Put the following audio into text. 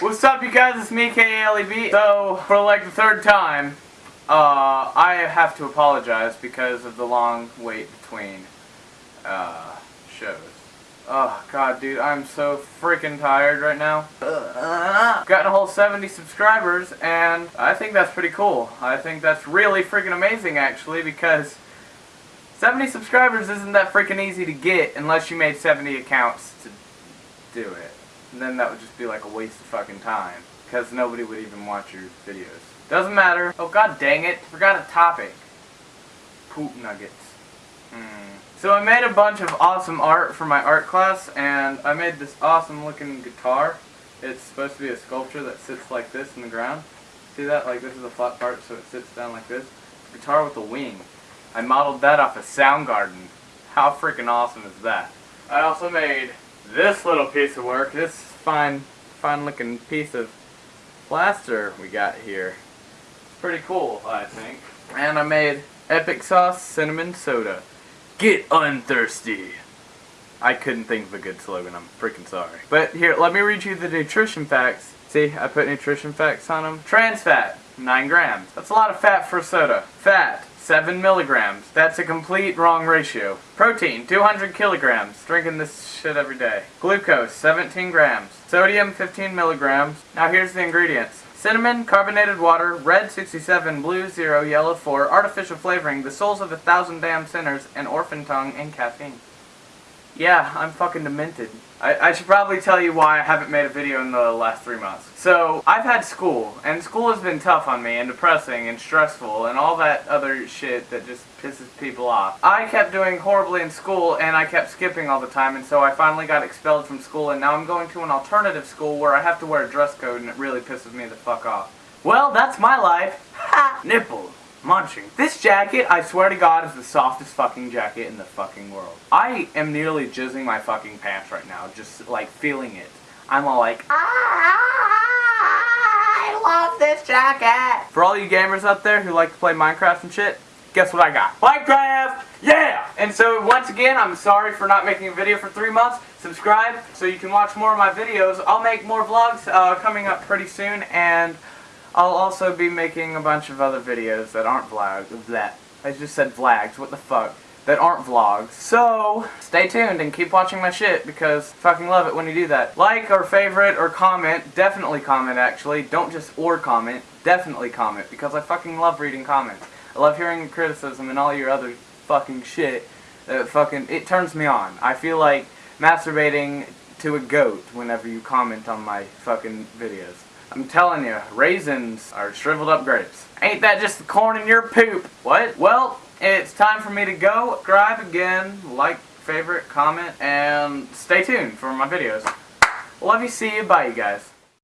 What's up, you guys? It's me, KALEB. So, for like the third time, uh, I have to apologize because of the long wait between uh, shows. Oh, God, dude, I'm so freaking tired right now. Gotten a whole 70 subscribers, and I think that's pretty cool. I think that's really freaking amazing, actually, because 70 subscribers isn't that freaking easy to get unless you made 70 accounts to do it. And then that would just be like a waste of fucking time. Because nobody would even watch your videos. Doesn't matter. Oh god dang it. Forgot a topic. Poop nuggets. Hmm. So I made a bunch of awesome art for my art class and I made this awesome looking guitar. It's supposed to be a sculpture that sits like this in the ground. See that? Like this is a flat part so it sits down like this. Guitar with a wing. I modeled that off a of Soundgarden. How freaking awesome is that? I also made this little piece of work, this fine, fine looking piece of plaster we got here. Pretty cool, I think. And I made Epic Sauce Cinnamon Soda. Get unthirsty. I couldn't think of a good slogan, I'm freaking sorry. But here, let me read you the nutrition facts. See, I put nutrition facts on them. Trans fat, 9 grams. That's a lot of fat for soda. Fat, 7 milligrams. That's a complete wrong ratio. Protein, 200 kilograms. Drinking this shit every day. Glucose, 17 grams. Sodium, 15 milligrams. Now here's the ingredients. Cinnamon, carbonated water, red 67, blue 0, yellow 4, artificial flavoring, the souls of a thousand damn sinners, and orphan tongue, and caffeine. Yeah, I'm fucking demented. I, I, should probably tell you why I haven't made a video in the last three months. So, I've had school, and school has been tough on me, and depressing, and stressful, and all that other shit that just pisses people off. I kept doing horribly in school, and I kept skipping all the time, and so I finally got expelled from school, and now I'm going to an alternative school where I have to wear a dress code, and it really pisses me the fuck off. Well, that's my life. Ha! Nipples munching. This jacket, I swear to God, is the softest fucking jacket in the fucking world. I am nearly jizzing my fucking pants right now, just like feeling it. I'm all like, I love this jacket. For all you gamers out there who like to play Minecraft and shit, guess what I got? Minecraft! Yeah! And so once again, I'm sorry for not making a video for three months. Subscribe so you can watch more of my videos. I'll make more vlogs uh, coming up pretty soon and I'll also be making a bunch of other videos that aren't vlogs. That I just said vlogs. What the fuck? That aren't vlogs. So stay tuned and keep watching my shit because fucking love it when you do that. Like or favorite or comment. Definitely comment actually. Don't just or comment. Definitely comment because I fucking love reading comments. I love hearing criticism and all your other fucking shit. That fucking it turns me on. I feel like masturbating to a goat whenever you comment on my fucking videos. I'm telling you, raisins are shriveled up grapes. Ain't that just the corn in your poop? What? Well, it's time for me to go. Subscribe again, like, favorite, comment, and stay tuned for my videos. Love you, see you, bye you guys.